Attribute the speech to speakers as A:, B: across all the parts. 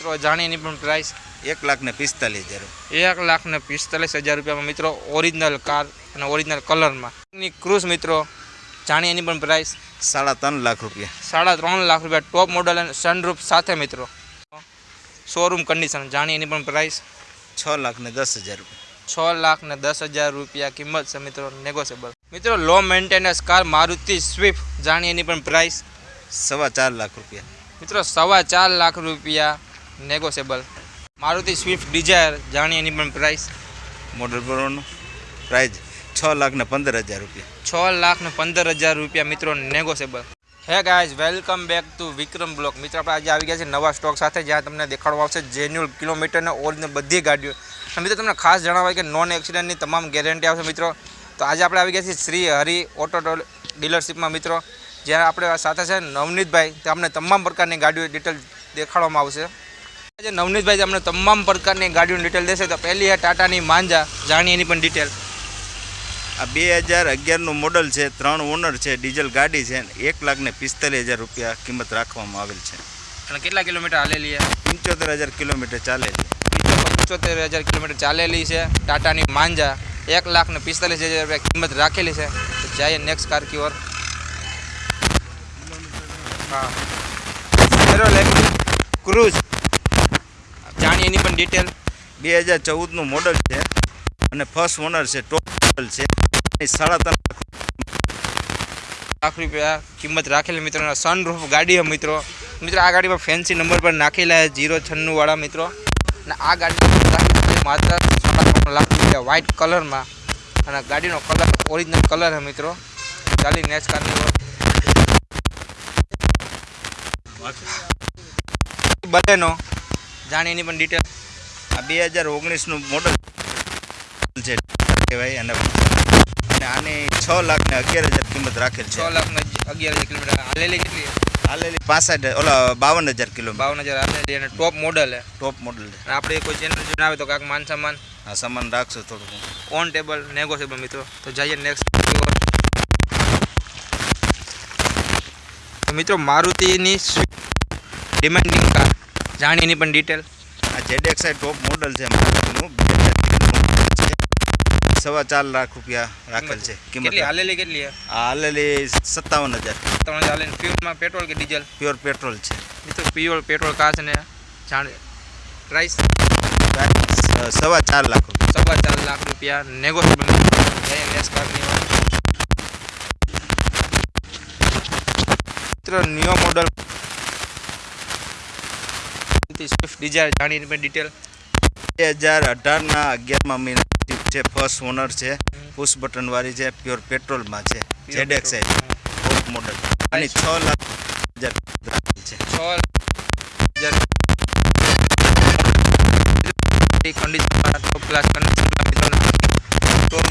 A: મિત્રો જાણીની પણ પ્રાઇસ
B: એક લાખ ને પિસ્તાલીસ હજાર.
A: એક લાખ ને પિસ્તાલીસ હજાર રૂપિયામાં મિત્રો ઓરિજિનલ કાર અને ઓરિજિનલ કલરમાં ક્રુઝ મિત્રો જાણીએ એની પણ પ્રાઇસ
B: સાડા ત્રણ લાખ રૂપિયા.
A: સાડા ત્રણ લાખ રૂપિયા. ટોપ મોડલ અને સનરૂફ સાથે મિત્રો. શોરૂમ કન્ડિશન જાણીએ એની પણ પ્રાઇસ
B: છ લાખ ને દસ હજાર રૂપિયા.
A: છ લાખ ને દસ હજાર રૂપિયા કિંમત છે મિત્રો નેગોશિયેબલ મિત્રો low maintenance car Maruti Swift જાણીએ એની પણ પ્રાઇસ
B: સવા ચાર લાખ રૂપિયા.
A: મિત્રો સવા ચાર લાખ રૂપિયા. નેગોશિયેબલ મારુતિ સ્વિફ્ટ ડિઝાયર જાણીએ એની પણ પ્રાઇસ
B: મોડલ પ્રોનું પ્રાઇઝ છ લાખ ને પંદર હજાર રૂપિયા.
A: છ લાખ ને પંદર હજાર રૂપિયા મિત્રો negotiable hey guys welcome back to Vikram vlog. મિત્રો આપણે આજે આવી ગયા છે નવા સ્ટોક સાથે જ્યાં તમને દેખાડવા આવશે જેન્યુઅલ કિલોમીટરને ઓલને બધી ગાડીઓ. મિત્રો તમને ખાસ જણાવાય કે નોન એક્સિડન્ટની તમામ ગેરંટી આવશે મિત્રો. તો આજે આપણે આવી ગયા છીએ શ્રી હરિ ઓટો ડીલરશીપમાં મિત્રો. જ્યાં આપણે સાથે છે નવનીતભાઈ. તો અમને તમામ પ્રકારની ગાડીઓ ડિટેલ દેખાડવામાં આવશે. આજે નવનીતભાઈ અમને તમામ પ્રકારની ગાડીઓની ડિટેલ દેશે તો પહેલી છે ટાટાની માંજા. જાણીએ એની પણ ડિટેલ
B: આ બે હજાર અગિયારનું મોડલ છે ત્રણ ઓનર છે ડીઝલ ગાડી છે એક લાખ ને પિસ્તાલીસ હજાર રૂપિયા કિંમત રાખવામાં આવેલ છે.
A: અને કેટલા કિલોમીટર હાલેલી છે
B: પંચોતેર હજાર કિલોમીટર ચાલે છે
A: પંચોતેર હજાર કિલોમીટર ચાલેલી છે ટાટાની માંજા. એક લાખ ને પિસ્તાલીસ હજાર રૂપિયા કિંમત રાખેલી છે. તો જઈએ નેક્સ્ટ કાર કી ઓર. હા. ક્રુઝ એની પણ ડિટેલ
B: બે હજાર ચૌદનું મોડલ છે અને ફર્સ્ટ ઓનર છે ટોપ મોડલ છે. સાડા ત્રણ લાખ
A: લાખ રૂપિયા કિંમત રાખેલી મિત્રો સનરૂફ ગાડી છે મિત્રો. મિત્રો આ ગાડીમાં ફેન્સી નંબર પર નાખેલા છે જીરો છન્નુંવાળા મિત્રો. અને આ ગાડી માત્ર સાડા ત્રણ લાખ રૂપિયા વ્હાઇટ કલરમાં અને ગાડીનો કલર ઓરિજિનલ કલર છે મિત્રો. ચાલી નેક્સ્ટ કારની ઓર. બલેનો જાણી એની પણ ડિટેલ
B: આ બે હજાર ઓગણીસનું મોડલ છે. કહેવાય અને અને આની છ લાખ ને અગિયાર હજાર કિંમત રાખેલ
A: છ.
B: છે
A: લાખ ને અગિયાર હજાર કિલોમીટર. હાલેલી કેટલી
B: હાલેલી પાસઠ ઓલા બાવન હજાર કિલોમીટર.
A: બાવન હજાર હાલેલી અને ટોપ મોડલ છે.
B: ટોપ મોડલ છે.
A: આપણે કોઈ ચેનલ જણાવે તો કાંક માન સામાન
B: આ સામાન રાખશો થોડું
A: ઓન ટેબલ નેગોશિયેબલ મિત્રો. તો જઈએ નેક્સ્ટ તો મિત્રો મારુતિની ડિમાન્ડિંગ કાર જાણી એની પણ ડિટેલ
B: આ જેડેક્સાઈ ટોપ મોડલ છે મારુતિનું બે હજાર તેરનું model છે. સવા ચાર લાખ રૂપિયા રાખેલ છે. કિંમત
A: કેટલી હાલેલી કેટલી છે?
B: આ હાલેલી સત્તાવન હજાર.
A: ત્રણ હજાર હાલેલી. ફ્યુલમાં પેટ્રોલ કે ડીઝલ
B: પ્યોર પેટ્રોલ છે.
A: મિત્રો પ્યોર પેટ્રોલ કાર છે ને જાણે પ્રાઇસ
B: પ્રાઇસ સવા ચાર લાખ રૂપિયા.
A: સવા ચાર લાખ રૂપિયા. નેગોશિયેબલ જઈએ નેક્સ્ટ કારની વાત. મિત્રો ન્યૂ મોડલ સ્વિફ્ટ ડિઝાયર જાણી એની પણ ડિટેલ
B: બે હજાર અઢારના અગિયારમાં મહિના છે ફર્સ્ટ ઓનર છે પુશ બટન વાળી છે પ્યોર પેટ્રોલમાં છે જેડેક્સાઈ ટોપ મોડલ અને છ લાખ હજાર રાખેલ છે.
A: છ હજાર. કન્ડિશનમાં ટોપ ક્લાસ કન્ડિશનમાં મિત્રો ટોપ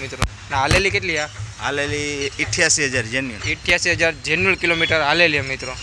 A: મિત્રો? ના હાલેલી કેટલી આ?
B: હાલેલી ઇઠ્યાસી હજાર જેન્યુઅલ
A: અઠ્યાસી હજાર જેન્યુઅલ કિલોમીટર હાલેલી છે મિત્રો.